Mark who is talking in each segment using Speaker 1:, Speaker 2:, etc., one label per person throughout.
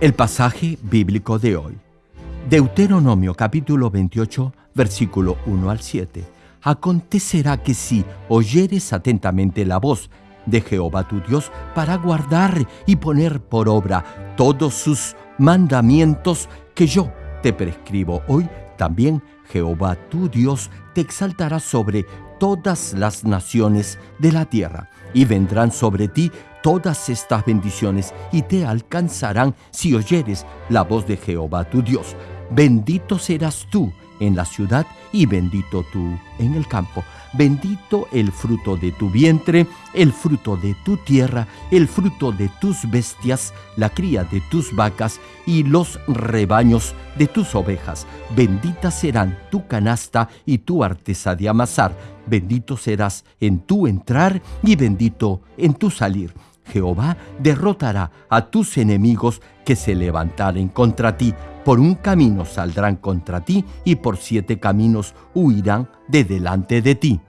Speaker 1: El pasaje bíblico de hoy. Deuteronomio capítulo 28, versículo 1 al 7. Acontecerá que si oyeres atentamente la voz de Jehová tu Dios para guardar y poner por obra todos sus mandamientos que yo te prescribo hoy, también Jehová tu Dios te exaltará sobre todas las naciones de la tierra, y vendrán sobre ti todas estas bendiciones y te alcanzarán si oyeres la voz de Jehová tu Dios. Bendito serás tú en la ciudad y bendito tú en el campo. Bendito el fruto de tu vientre, el fruto de tu tierra, el fruto de tus bestias, la cría de tus vacas y los rebaños de tus ovejas. Bendita serán tu canasta y tu artesa de amasar. Bendito serás en tu entrar y bendito en tu salir Jehová derrotará a tus enemigos que se levantaren contra ti. Por un camino saldrán contra ti y por siete caminos huirán de delante de ti.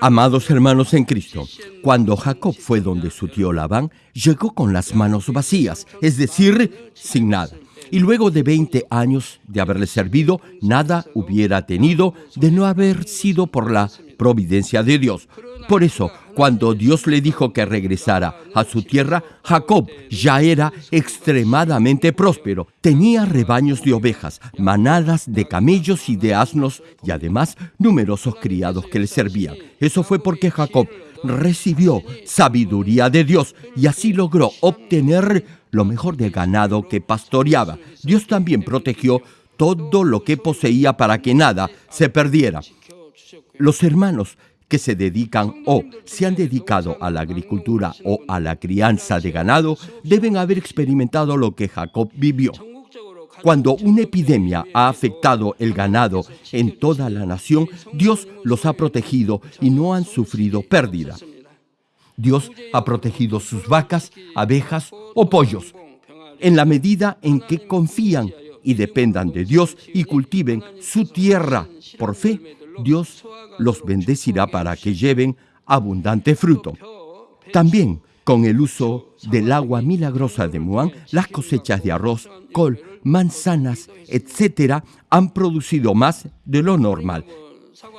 Speaker 1: Amados hermanos en Cristo, cuando Jacob fue donde su tío Labán, llegó con las manos vacías, es decir, sin nada. Y luego de 20 años de haberle servido, nada hubiera tenido de no haber sido por la providencia de Dios. Por eso, cuando Dios le dijo que regresara a su tierra, Jacob ya era extremadamente próspero. Tenía rebaños de ovejas, manadas de camellos y de asnos y además numerosos criados que le servían. Eso fue porque Jacob recibió sabiduría de Dios y así logró obtener lo mejor del ganado que pastoreaba. Dios también protegió todo lo que poseía para que nada se perdiera. Los hermanos que se dedican o se han dedicado a la agricultura o a la crianza de ganado deben haber experimentado lo que Jacob vivió. Cuando una epidemia ha afectado el ganado en toda la nación, Dios los ha protegido y no han sufrido pérdida. Dios ha protegido sus vacas, abejas o pollos. En la medida en que confían y dependan de Dios y cultiven su tierra por fe, Dios los bendecirá para que lleven abundante fruto. También con el uso del agua milagrosa de Muán, las cosechas de arroz, col, manzanas, etc., han producido más de lo normal.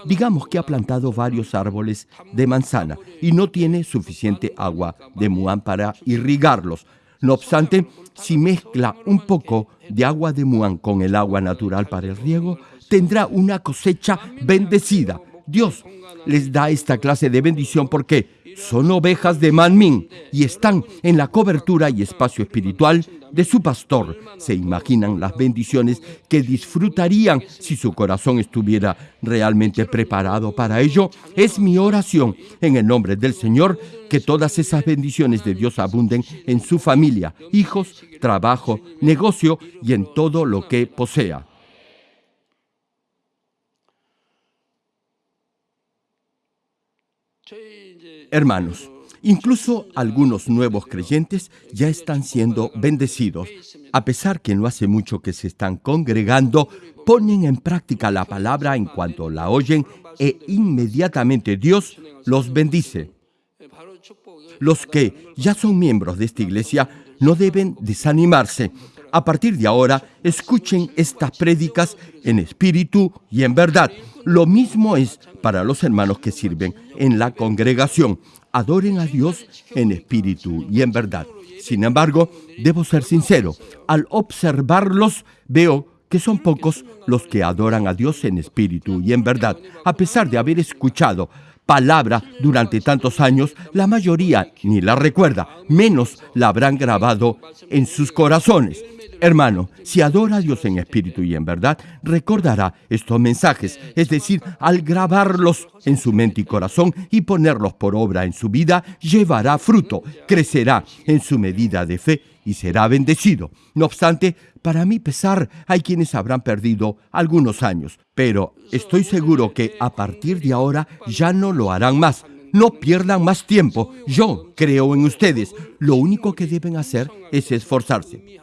Speaker 1: Digamos que ha plantado varios árboles de manzana y no tiene suficiente agua de Muán para irrigarlos. No obstante, si mezcla un poco de agua de Muán con el agua natural para el riego, tendrá una cosecha bendecida. Dios les da esta clase de bendición porque son ovejas de Manmin y están en la cobertura y espacio espiritual de su pastor. Se imaginan las bendiciones que disfrutarían si su corazón estuviera realmente preparado para ello. Es mi oración en el nombre del Señor que todas esas bendiciones de Dios abunden en su familia, hijos, trabajo, negocio y en todo lo que posea. Hermanos, incluso algunos nuevos creyentes ya están siendo bendecidos. A pesar que no hace mucho que se están congregando, ponen en práctica la palabra en cuanto la oyen e inmediatamente Dios los bendice. Los que ya son miembros de esta iglesia no deben desanimarse. A partir de ahora, escuchen estas prédicas en espíritu y en verdad. Lo mismo es para los hermanos que sirven en la congregación. Adoren a Dios en espíritu y en verdad. Sin embargo, debo ser sincero, al observarlos veo que son pocos los que adoran a Dios en espíritu y en verdad. A pesar de haber escuchado palabra durante tantos años, la mayoría ni la recuerda, menos la habrán grabado en sus corazones. Hermano, si adora a Dios en espíritu y en verdad, recordará estos mensajes, es decir, al grabarlos en su mente y corazón y ponerlos por obra en su vida, llevará fruto, crecerá en su medida de fe y será bendecido. No obstante, para mi pesar, hay quienes habrán perdido algunos años, pero estoy seguro que a partir de ahora ya no lo harán más. No pierdan más tiempo. Yo creo en ustedes. Lo único que deben hacer es esforzarse.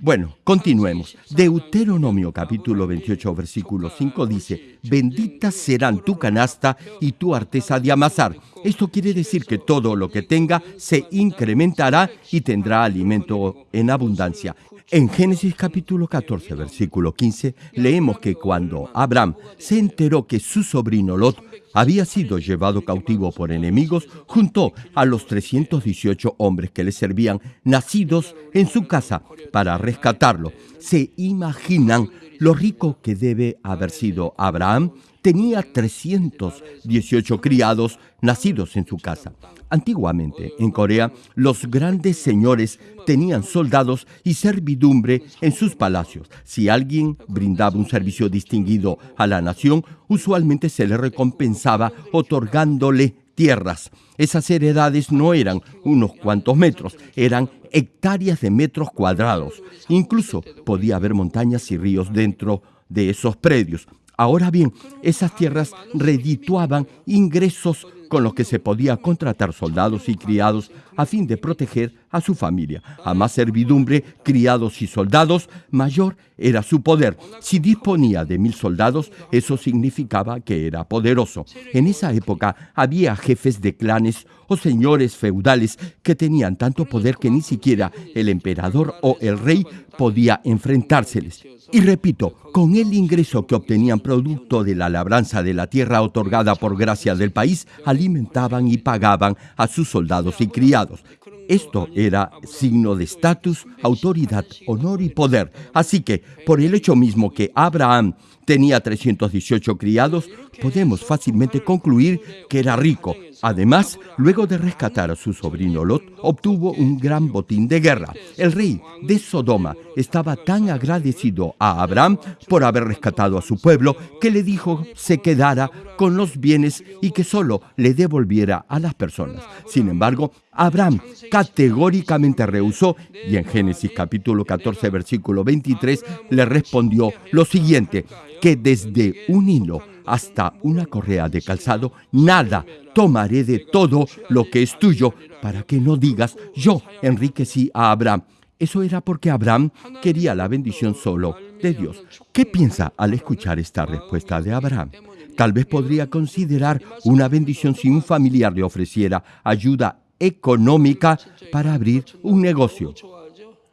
Speaker 1: Bueno, continuemos. Deuteronomio capítulo 28, versículo 5 dice, benditas serán tu canasta y tu arteza de amasar. Esto quiere decir que todo lo que tenga se incrementará y tendrá alimento en abundancia. En Génesis capítulo 14, versículo 15, leemos que cuando Abraham se enteró que su sobrino Lot había sido llevado cautivo por enemigos, juntó a los 318 hombres que le servían, nacidos en su casa, para rescatarlo. ¿Se imaginan lo rico que debe haber sido Abraham? Tenía 318 criados nacidos en su casa. Antiguamente, en Corea, los grandes señores tenían soldados y servidumbre en sus palacios. Si alguien brindaba un servicio distinguido a la nación, usualmente se le recompensaba otorgándole tierras. Esas heredades no eran unos cuantos metros, eran hectáreas de metros cuadrados. Incluso podía haber montañas y ríos dentro de esos predios. Ahora bien, esas tierras redituaban ingresos con los que se podía contratar soldados y criados a fin de proteger a su familia. A más servidumbre, criados y soldados, mayor era su poder. Si disponía de mil soldados, eso significaba que era poderoso. En esa época había jefes de clanes o señores feudales que tenían tanto poder que ni siquiera el emperador o el rey podía enfrentárseles. Y repito, con el ingreso que obtenían producto de la labranza de la tierra otorgada por gracia del país, alimentaban y pagaban a sus soldados y criados. Esto era signo de estatus, autoridad, honor y poder. Así que, por el hecho mismo que Abraham tenía 318 criados, podemos fácilmente concluir que era rico. Además, luego de rescatar a su sobrino Lot, obtuvo un gran botín de guerra. El rey de Sodoma estaba tan agradecido a Abraham por haber rescatado a su pueblo que le dijo se quedara con los bienes y que solo le devolviera a las personas. Sin embargo, Abraham categóricamente rehusó y en Génesis capítulo 14 versículo 23 le respondió lo siguiente, que desde un hilo hasta una correa de calzado, nada tomaré de todo lo que es tuyo, para que no digas, yo enriquecí a Abraham. Eso era porque Abraham quería la bendición solo de Dios. ¿Qué piensa al escuchar esta respuesta de Abraham? Tal vez podría considerar una bendición si un familiar le ofreciera ayuda económica para abrir un negocio.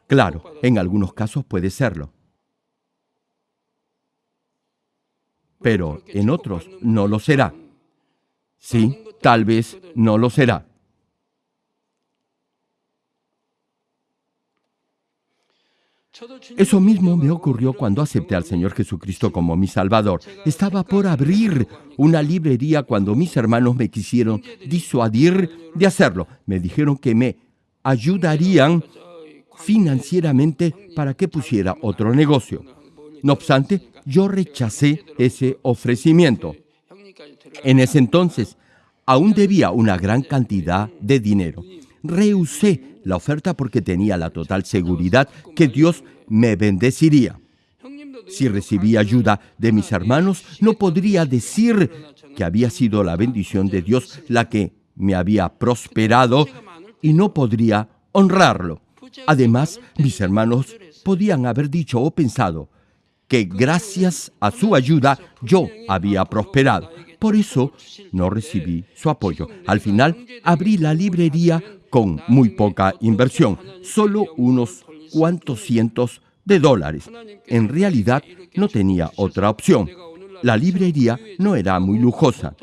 Speaker 1: Claro, en algunos casos puede serlo. pero en otros no lo será. Sí, tal vez no lo será. Eso mismo me ocurrió cuando acepté al Señor Jesucristo como mi Salvador. Estaba por abrir una librería cuando mis hermanos me quisieron disuadir de hacerlo. Me dijeron que me ayudarían financieramente para que pusiera otro negocio. No obstante, yo rechacé ese ofrecimiento. En ese entonces, aún debía una gran cantidad de dinero. Rehusé la oferta porque tenía la total seguridad que Dios me bendeciría. Si recibí ayuda de mis hermanos, no podría decir que había sido la bendición de Dios la que me había prosperado y no podría honrarlo. Además, mis hermanos podían haber dicho o pensado, que gracias a su ayuda yo había prosperado. Por eso no recibí su apoyo. Al final abrí la librería con muy poca inversión, solo unos cuantos cientos de dólares. En realidad no tenía otra opción. La librería no era muy lujosa.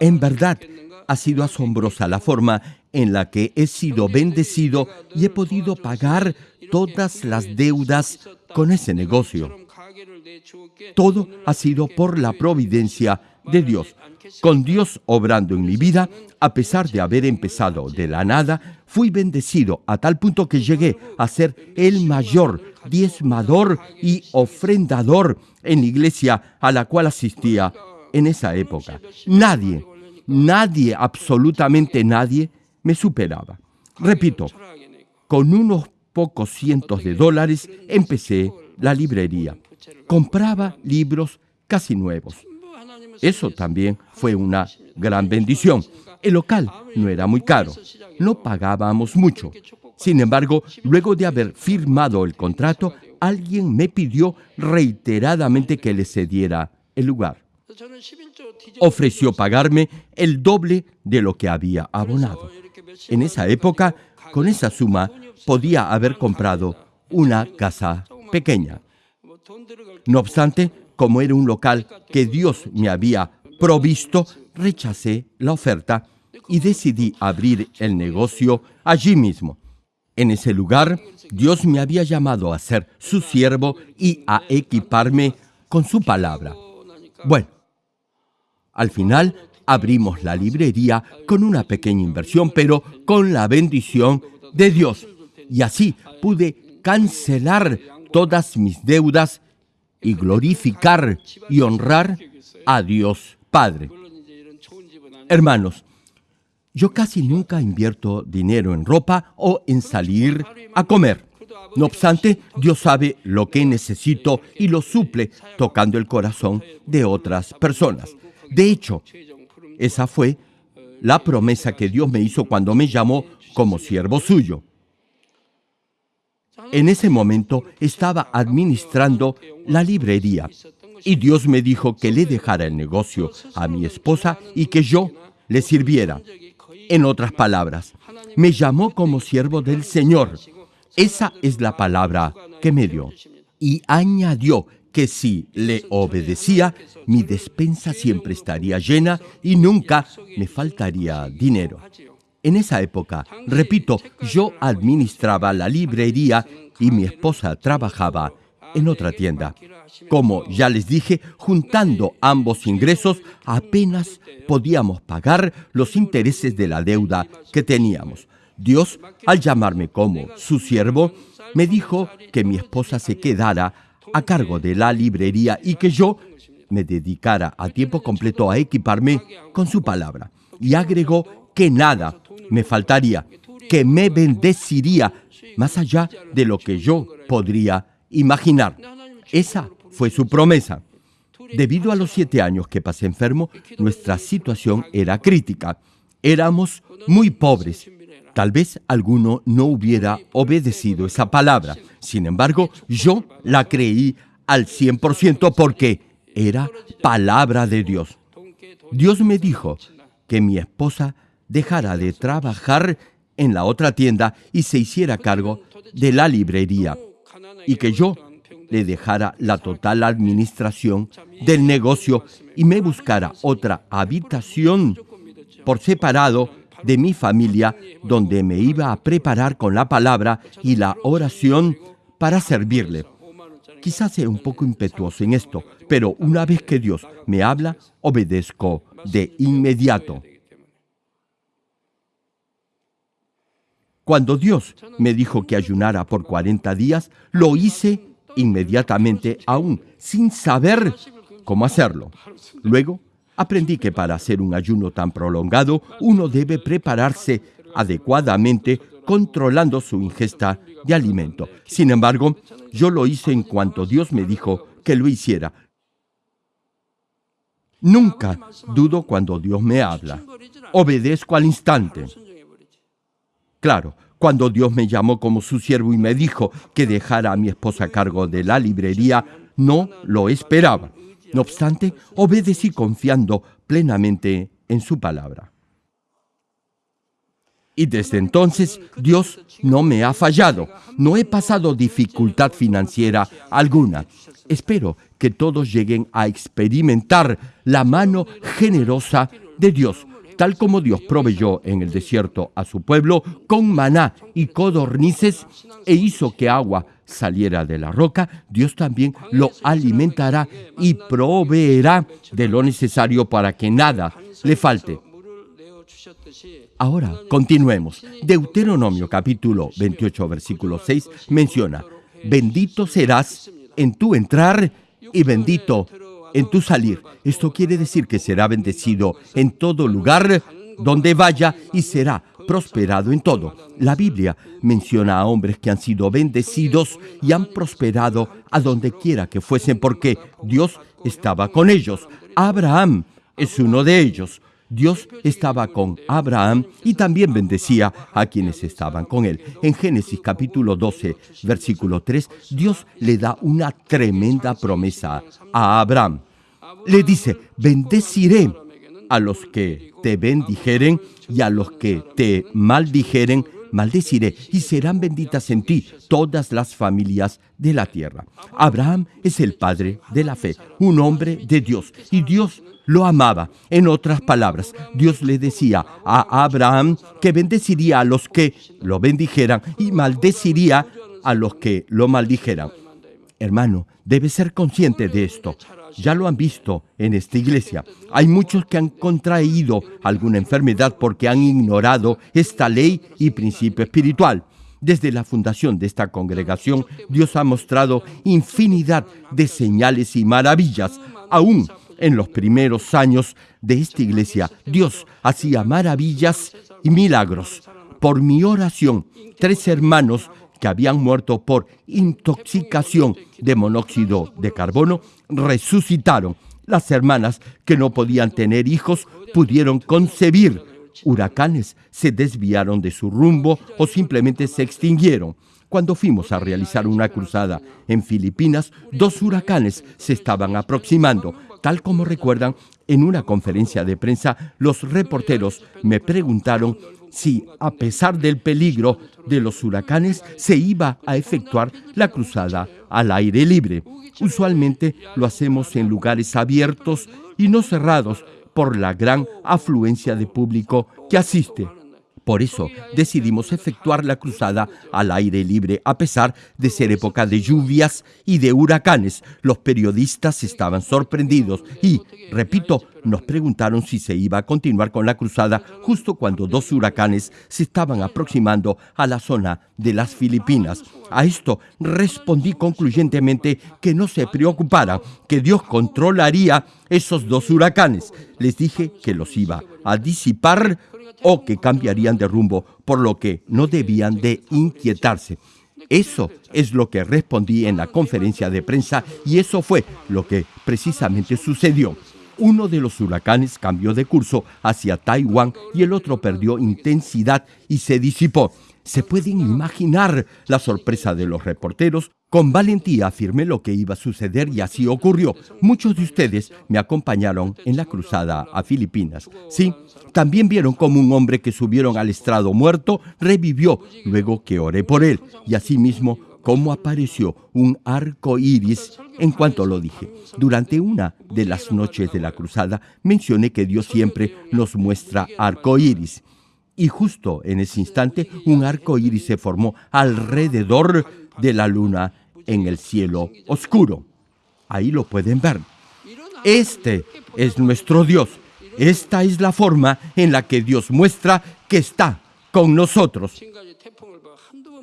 Speaker 1: En verdad, ha sido asombrosa la forma en la que he sido bendecido y he podido pagar todas las deudas con ese negocio. Todo ha sido por la providencia de Dios. Con Dios obrando en mi vida, a pesar de haber empezado de la nada, fui bendecido a tal punto que llegué a ser el mayor diezmador y ofrendador en la iglesia a la cual asistía en esa época. Nadie, nadie, absolutamente nadie, me superaba. Repito, con unos pocos cientos de dólares empecé la librería compraba libros casi nuevos. Eso también fue una gran bendición. El local no era muy caro, no pagábamos mucho. Sin embargo, luego de haber firmado el contrato, alguien me pidió reiteradamente que le cediera el lugar. Ofreció pagarme el doble de lo que había abonado. En esa época, con esa suma, podía haber comprado una casa pequeña. No obstante, como era un local que Dios me había provisto, rechacé la oferta y decidí abrir el negocio allí mismo. En ese lugar, Dios me había llamado a ser su siervo y a equiparme con su palabra. Bueno, al final abrimos la librería con una pequeña inversión, pero con la bendición de Dios. Y así pude cancelar todas mis deudas y glorificar y honrar a Dios Padre. Hermanos, yo casi nunca invierto dinero en ropa o en salir a comer. No obstante, Dios sabe lo que necesito y lo suple tocando el corazón de otras personas. De hecho, esa fue la promesa que Dios me hizo cuando me llamó como siervo suyo. En ese momento estaba administrando la librería y Dios me dijo que le dejara el negocio a mi esposa y que yo le sirviera. En otras palabras, me llamó como siervo del Señor. Esa es la palabra que me dio. Y añadió que si le obedecía, mi despensa siempre estaría llena y nunca me faltaría dinero. En esa época, repito, yo administraba la librería y mi esposa trabajaba en otra tienda. Como ya les dije, juntando ambos ingresos, apenas podíamos pagar los intereses de la deuda que teníamos. Dios, al llamarme como su siervo, me dijo que mi esposa se quedara a cargo de la librería y que yo me dedicara a tiempo completo a equiparme con su palabra. Y agregó que nada me faltaría, que me bendeciría más allá de lo que yo podría imaginar. Esa fue su promesa. Debido a los siete años que pasé enfermo, nuestra situación era crítica. Éramos muy pobres. Tal vez alguno no hubiera obedecido esa palabra. Sin embargo, yo la creí al 100% porque era palabra de Dios. Dios me dijo que mi esposa dejara de trabajar en la otra tienda y se hiciera cargo de la librería y que yo le dejara la total administración del negocio y me buscara otra habitación por separado de mi familia donde me iba a preparar con la palabra y la oración para servirle. Quizás sea un poco impetuoso en esto, pero una vez que Dios me habla, obedezco de inmediato. Cuando Dios me dijo que ayunara por 40 días, lo hice inmediatamente, aún sin saber cómo hacerlo. Luego, aprendí que para hacer un ayuno tan prolongado, uno debe prepararse adecuadamente controlando su ingesta de alimento. Sin embargo, yo lo hice en cuanto Dios me dijo que lo hiciera. Nunca dudo cuando Dios me habla. Obedezco al instante. Claro, cuando Dios me llamó como su siervo y me dijo que dejara a mi esposa a cargo de la librería, no lo esperaba. No obstante, obedecí confiando plenamente en su palabra. Y desde entonces Dios no me ha fallado. No he pasado dificultad financiera alguna. Espero que todos lleguen a experimentar la mano generosa de Dios tal como Dios proveyó en el desierto a su pueblo con maná y codornices e hizo que agua saliera de la roca, Dios también lo alimentará y proveerá de lo necesario para que nada le falte. Ahora, continuemos. Deuteronomio capítulo 28, versículo 6 menciona, bendito serás en tu entrar y bendito en tu salir. Esto quiere decir que será bendecido en todo lugar donde vaya y será prosperado en todo. La Biblia menciona a hombres que han sido bendecidos y han prosperado a donde quiera que fuesen porque Dios estaba con ellos. Abraham es uno de ellos. Dios estaba con Abraham y también bendecía a quienes estaban con él. En Génesis capítulo 12, versículo 3, Dios le da una tremenda promesa a Abraham. Le dice, bendeciré a los que te bendijeren y a los que te maldijeren, maldeciré y serán benditas en ti todas las familias de la tierra. Abraham es el padre de la fe, un hombre de Dios, y Dios lo amaba. En otras palabras, Dios le decía a Abraham que bendeciría a los que lo bendijeran y maldeciría a los que lo maldijeran. Hermano, debe ser consciente de esto. Ya lo han visto en esta iglesia. Hay muchos que han contraído alguna enfermedad porque han ignorado esta ley y principio espiritual. Desde la fundación de esta congregación, Dios ha mostrado infinidad de señales y maravillas, aún en los primeros años de esta iglesia, Dios hacía maravillas y milagros. Por mi oración, tres hermanos que habían muerto por intoxicación de monóxido de carbono resucitaron. Las hermanas que no podían tener hijos pudieron concebir. Huracanes se desviaron de su rumbo o simplemente se extinguieron. Cuando fuimos a realizar una cruzada en Filipinas, dos huracanes se estaban aproximando. Tal como recuerdan, en una conferencia de prensa, los reporteros me preguntaron si, a pesar del peligro de los huracanes, se iba a efectuar la cruzada al aire libre. Usualmente lo hacemos en lugares abiertos y no cerrados por la gran afluencia de público que asiste. Por eso decidimos efectuar la cruzada al aire libre a pesar de ser época de lluvias y de huracanes. Los periodistas estaban sorprendidos y, repito, nos preguntaron si se iba a continuar con la cruzada justo cuando dos huracanes se estaban aproximando a la zona de las Filipinas. A esto respondí concluyentemente que no se preocuparan, que Dios controlaría esos dos huracanes. Les dije que los iba a disipar o que cambiarían de rumbo, por lo que no debían de inquietarse. Eso es lo que respondí en la conferencia de prensa y eso fue lo que precisamente sucedió. Uno de los huracanes cambió de curso hacia Taiwán y el otro perdió intensidad y se disipó. Se pueden imaginar la sorpresa de los reporteros. Con valentía afirmé lo que iba a suceder y así ocurrió. Muchos de ustedes me acompañaron en la cruzada a Filipinas. Sí, también vieron como un hombre que subieron al estrado muerto revivió luego que oré por él. Y asimismo cómo apareció un arco iris en cuanto lo dije. Durante una de las noches de la cruzada mencioné que Dios siempre nos muestra arco iris. Y justo en ese instante un arco iris se formó alrededor de la luna en el cielo oscuro. Ahí lo pueden ver. Este es nuestro Dios. Esta es la forma en la que Dios muestra que está con nosotros.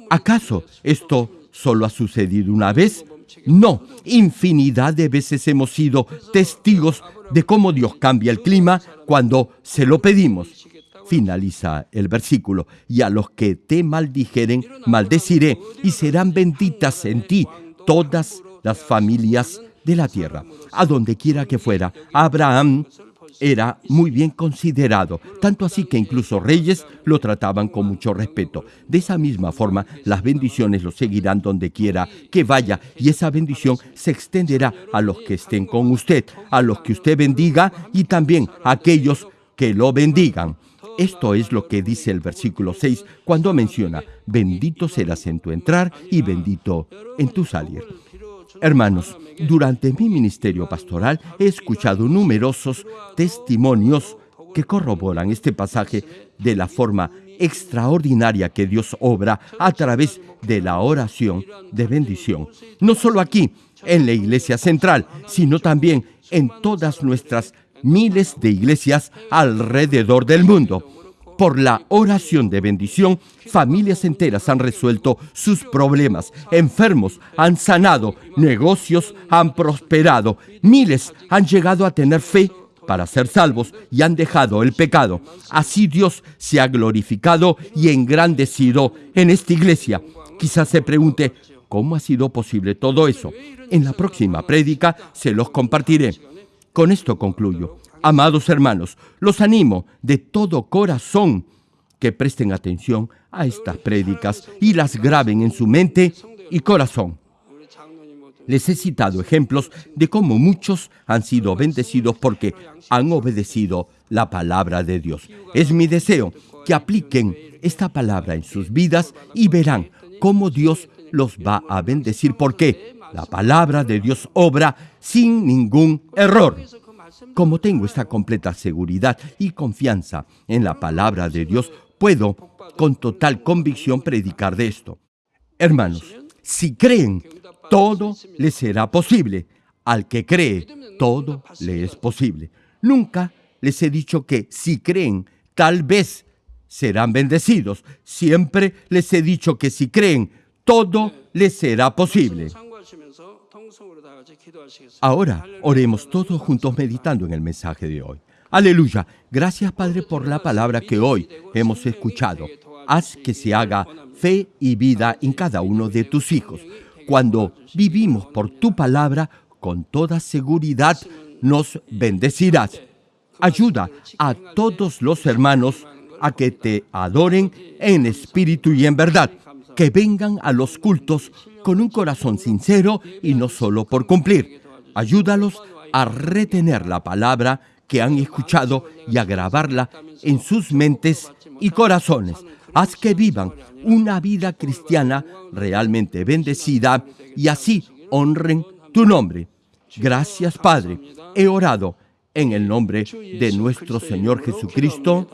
Speaker 1: ¿Acaso esto solo ha sucedido una vez? No, infinidad de veces hemos sido testigos de cómo Dios cambia el clima cuando se lo pedimos finaliza el versículo, y a los que te maldijeren, maldeciré, y serán benditas en ti todas las familias de la tierra. A donde quiera que fuera, Abraham era muy bien considerado, tanto así que incluso reyes lo trataban con mucho respeto. De esa misma forma, las bendiciones lo seguirán donde quiera que vaya y esa bendición se extenderá a los que estén con usted, a los que usted bendiga y también a aquellos que lo bendigan. Esto es lo que dice el versículo 6 cuando menciona, bendito serás en tu entrar y bendito en tu salir. Hermanos, durante mi ministerio pastoral he escuchado numerosos testimonios que corroboran este pasaje de la forma extraordinaria que Dios obra a través de la oración de bendición. No solo aquí, en la iglesia central, sino también en todas nuestras miles de iglesias alrededor del mundo. Por la oración de bendición, familias enteras han resuelto sus problemas, enfermos han sanado, negocios han prosperado, miles han llegado a tener fe para ser salvos y han dejado el pecado. Así Dios se ha glorificado y engrandecido en esta iglesia. Quizás se pregunte, ¿cómo ha sido posible todo eso? En la próxima prédica se los compartiré. Con esto concluyo. Amados hermanos, los animo de todo corazón que presten atención a estas prédicas y las graben en su mente y corazón. Les he citado ejemplos de cómo muchos han sido bendecidos porque han obedecido la palabra de Dios. Es mi deseo que apliquen esta palabra en sus vidas y verán cómo Dios los va a bendecir porque la palabra de Dios obra sin ningún error. Como tengo esta completa seguridad y confianza en la palabra de Dios, puedo con total convicción predicar de esto. Hermanos, si creen todo le será posible. Al que cree, todo le es posible. Nunca les he dicho que si creen, tal vez serán bendecidos. Siempre les he dicho que si creen, todo les será posible. Ahora oremos todos juntos meditando en el mensaje de hoy. Aleluya. Gracias Padre por la palabra que hoy hemos escuchado. Haz que se haga fe y vida en cada uno de tus hijos cuando vivimos por tu palabra, con toda seguridad nos bendecirás. Ayuda a todos los hermanos a que te adoren en espíritu y en verdad, que vengan a los cultos con un corazón sincero y no solo por cumplir. Ayúdalos a retener la palabra que han escuchado y a grabarla en sus mentes y corazones haz que vivan una vida cristiana realmente bendecida y así honren tu nombre. Gracias Padre, he orado en el nombre de nuestro Señor Jesucristo.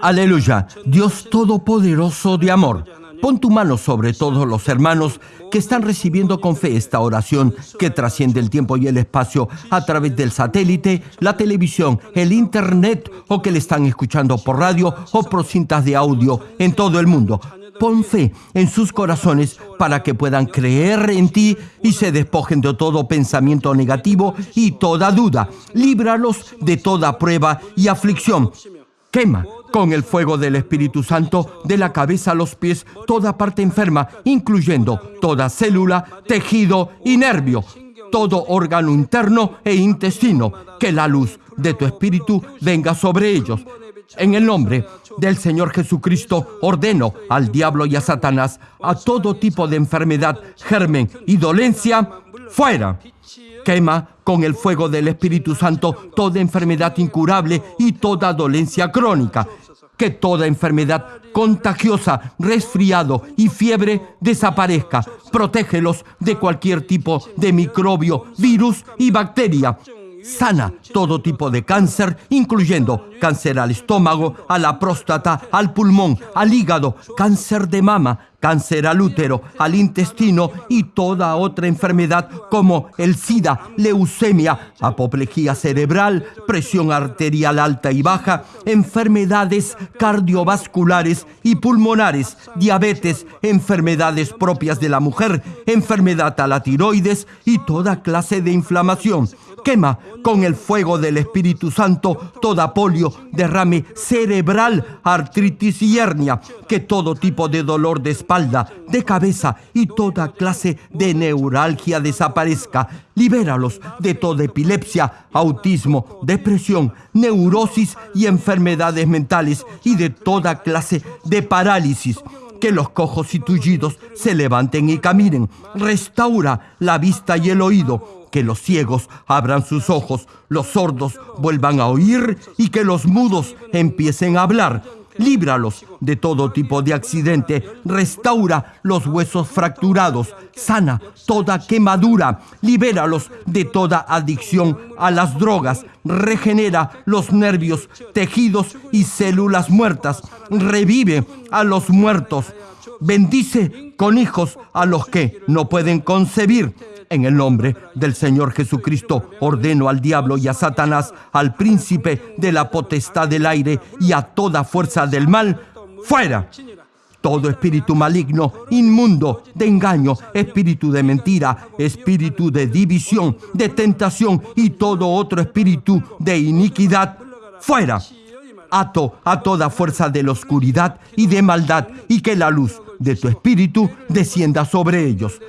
Speaker 1: Aleluya, Dios Todopoderoso de amor Pon tu mano sobre todos los hermanos que están recibiendo con fe esta oración que trasciende el tiempo y el espacio a través del satélite, la televisión, el internet o que le están escuchando por radio o por cintas de audio en todo el mundo. Pon fe en sus corazones para que puedan creer en ti y se despojen de todo pensamiento negativo y toda duda. Líbralos de toda prueba y aflicción. Quema con el fuego del Espíritu Santo de la cabeza a los pies toda parte enferma, incluyendo toda célula, tejido y nervio, todo órgano interno e intestino, que la luz de tu Espíritu venga sobre ellos. En el nombre del Señor Jesucristo ordeno al diablo y a Satanás a todo tipo de enfermedad, germen y dolencia, fuera. Quema con el fuego del Espíritu Santo toda enfermedad incurable y toda dolencia crónica. Que toda enfermedad contagiosa, resfriado y fiebre desaparezca. Protégelos de cualquier tipo de microbio, virus y bacteria sana todo tipo de cáncer, incluyendo cáncer al estómago, a la próstata, al pulmón, al hígado, cáncer de mama, cáncer al útero, al intestino y toda otra enfermedad como el SIDA, leucemia, apoplejía cerebral, presión arterial alta y baja, enfermedades cardiovasculares y pulmonares, diabetes, enfermedades propias de la mujer, enfermedad a la tiroides y toda clase de inflamación. Quema con el fuego del Espíritu Santo toda polio, derrame cerebral, artritis y hernia, que todo tipo de dolor de de cabeza y toda clase de neuralgia desaparezca. Libéralos de toda epilepsia, autismo, depresión, neurosis y enfermedades mentales y de toda clase de parálisis que los cojos y tullidos se levanten y caminen. Restaura la vista y el oído que los ciegos abran sus ojos, los sordos vuelvan a oír y que los mudos empiecen a hablar. Líbralos de todo tipo de accidente, restaura los huesos fracturados, sana toda quemadura, libéralos de toda adicción a las drogas, regenera los nervios, tejidos y células muertas, revive a los muertos, bendice con hijos a los que no pueden concebir, en el nombre del Señor Jesucristo ordeno al diablo y a Satanás, al príncipe de la potestad del aire y a toda fuerza del mal, fuera. Todo espíritu maligno, inmundo, de engaño, espíritu de mentira, espíritu de división, de tentación y todo otro espíritu de iniquidad, fuera ato a toda fuerza de la oscuridad y de maldad y que la luz de tu espíritu descienda sobre ellos.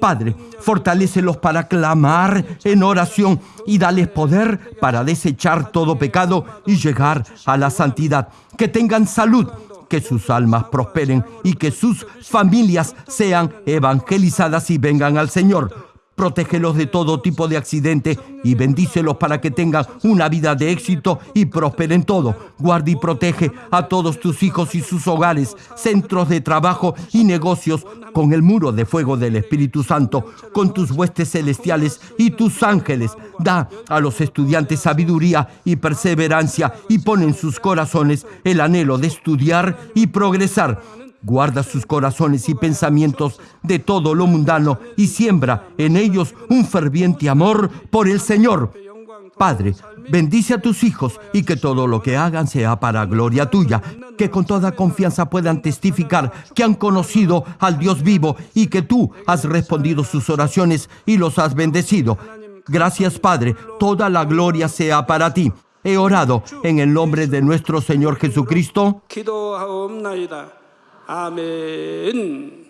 Speaker 1: Padre, fortalécelos para clamar en oración y dales poder para desechar todo pecado y llegar a la santidad. Que tengan salud, que sus almas prosperen y que sus familias sean evangelizadas y vengan al Señor. Protégelos de todo tipo de accidente y bendícelos para que tengan una vida de éxito y prosperen todo. Guarda y protege a todos tus hijos y sus hogares, centros de trabajo y negocios con el muro de fuego del Espíritu Santo, con tus huestes celestiales y tus ángeles. Da a los estudiantes sabiduría y perseverancia y pon en sus corazones el anhelo de estudiar y progresar Guarda sus corazones y pensamientos de todo lo mundano y siembra en ellos un ferviente amor por el Señor. Padre, bendice a tus hijos y que todo lo que hagan sea para gloria tuya, que con toda confianza puedan testificar que han conocido al Dios vivo y que tú has respondido sus oraciones y los has bendecido. Gracias Padre, toda la gloria sea para ti. He orado en el nombre de nuestro Señor Jesucristo.
Speaker 2: 기도하옵나이다. 아멘.